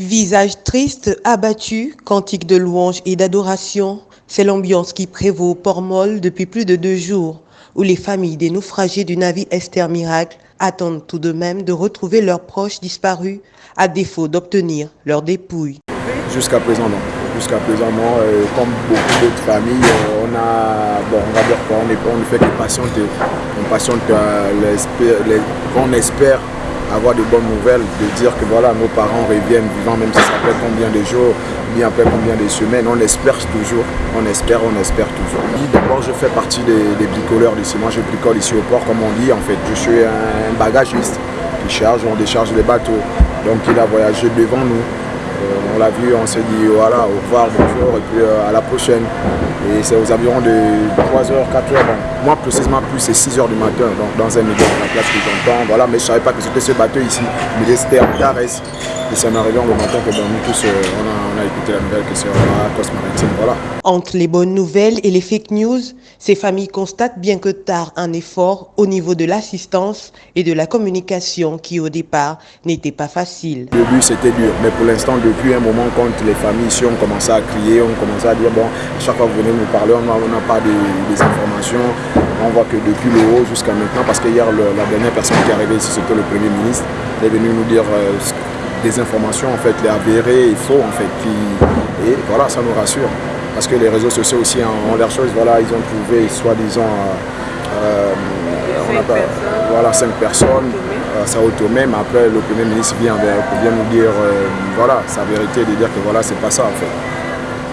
Visage triste, abattu, cantique de louange et d'adoration, c'est l'ambiance qui prévaut au Port-Moll depuis plus de deux jours, où les familles des naufragés du navire Esther Miracle attendent tout de même de retrouver leurs proches disparus, à défaut d'obtenir leurs dépouilles. Jusqu'à présent, non. Jusqu'à présent, non. comme beaucoup d'autres familles, euh, on a, bon, on va dire quoi, on, est, on ne fait que patienter. On patiente, euh, on espère avoir de bonnes nouvelles, de dire que voilà, nos parents reviennent vivants, même si ça fait combien de jours, bien après combien de semaines, on espère toujours, on espère, on espère toujours. D'abord, je fais partie des, bricoleurs d'ici. Moi, je bricole ici au port, comme on dit, en fait. Je suis un bagagiste qui charge, on décharge les bateaux. Donc, il a voyagé devant nous. Euh, on l'a vu, on s'est dit voilà, au revoir, bonjour, et puis euh, à la prochaine. Et c'est aux environs de 3h, 4h. moi, précisément, plus c'est 6h du matin, donc dans un milieu de la place que j'entends. Voilà, mais je ne savais pas que c'était ce bateau ici. Mais c'était en Darès. Et c'est en arrivant le matin que nous tous, on, a, écouté la nouvelle que c'est la Côte Maritime. Voilà. Entre les bonnes nouvelles et les fake news, ces familles constatent bien que tard un effort au niveau de l'assistance et de la communication qui au départ n'était pas facile. Au début c'était dur, mais pour l'instant depuis un moment quand les familles ici ont commencé à crier, ont commencé à dire bon, chaque fois que vous venez nous parler, on n'a pas des, informations, on voit que depuis le haut jusqu'à maintenant, parce que hier la dernière personne qui est arrivée ici c'était le Premier ministre, il est venu nous dire euh, des informations en fait, les avérées et faux en fait, et voilà, ça nous rassure. Parce que les réseaux sociaux aussi ont, leurs choses, voilà, ils ont trouvé soi-disant euh, voilà, cinq personnes, euh, ça automé, mais après le Premier ministre vient, vient nous dire euh, voilà, sa vérité, de dire que voilà, c'est pas ça en fait.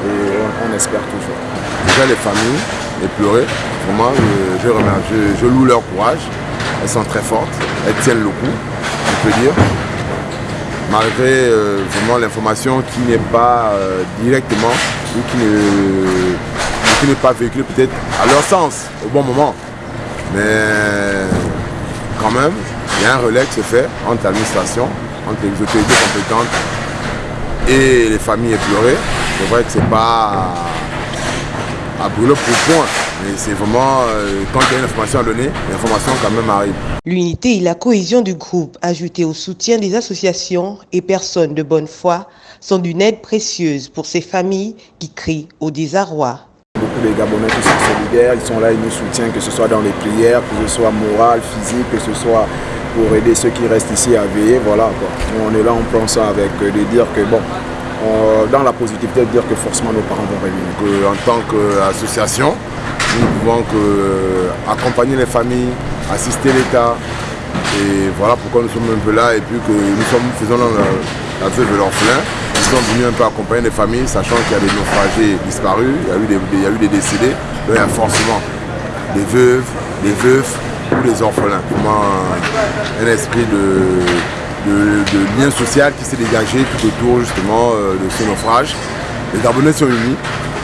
Et on, espère toujours. Déjà les familles, les pleurer, vraiment, je, je, je, loue leur courage, elles sont très fortes, elles tiennent le coup, je peux dire malgré euh, vraiment l'information qui n'est pas euh, directement ou qui n'est pas véhiculée peut-être à leur sens au bon moment. Mais quand même, il y a un relais qui se fait entre l'administration, entre les autorités compétentes et les familles éplorées. C'est vrai que c'est pas à brûler pour point. Mais c'est vraiment, euh, quand il y a une information à donner, l'information quand même arrive. L'unité et la cohésion du groupe, ajoutée au soutien des associations et personnes de bonne foi, sont d'une aide précieuse pour ces familles qui crient au désarroi. Beaucoup de Gabonais qui sont solidaires, ils sont là, ils nous soutiennent, que ce soit dans les prières, que ce soit moral, physique, que ce soit pour aider ceux qui restent ici à veiller. Voilà, On est là, on prend ça avec euh, de dire que bon, dans la positivité, de dire que forcément nos parents vont revenir. en tant qu'association, nous pouvons que, euh, accompagner les familles, assister l'État. Et voilà pourquoi nous sommes un peu là et puis que nous sommes, faisons la, veuve de l'orphelin. Nous sommes venus un peu accompagner les familles, sachant qu'il y a des naufragés disparus, il y a eu des, il y a eu des décédés. Donc il y a forcément des veuves, des veufs ou des orphelins. Moi, un, esprit de, de, lien social qui s'est dégagé tout autour justement euh, de ce naufrage. Les Gabonais sont unis,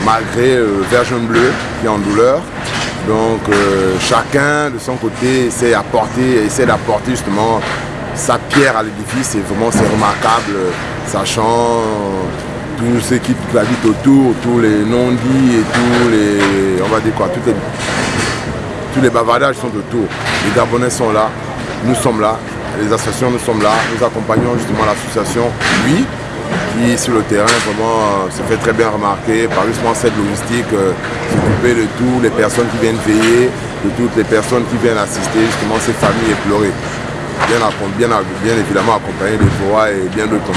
malgré euh, Bleu qui est en douleur. Donc euh, chacun de son côté essaie d'apporter essaie d'apporter justement sa pierre à l'édifice et vraiment c'est remarquable, sachant tous ceux qui gravitent autour, tous les non-dits et tous les, on va dire quoi, les, tous les bavardages sont autour. Les Gabonais sont là, nous sommes là, les associations nous sommes là, nous accompagnons justement l'association, oui, sur le terrain vraiment euh, se fait très bien remarquer par justement cette logistique, euh, s'occuper de toutes les personnes qui viennent veiller, de toutes les personnes qui viennent assister justement ces familles éplorées. Bien, bien, évidemment accompagné de voix et bien d'autres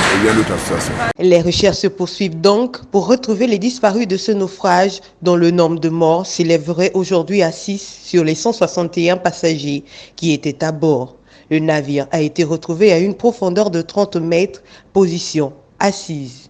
associations. Les recherches se poursuivent donc pour retrouver les disparus de ce naufrage dont le nombre de morts s'élèverait aujourd'hui à 6 sur les 161 passagers qui étaient à bord. Le navire a été retrouvé à une profondeur de 30 mètres, position assise.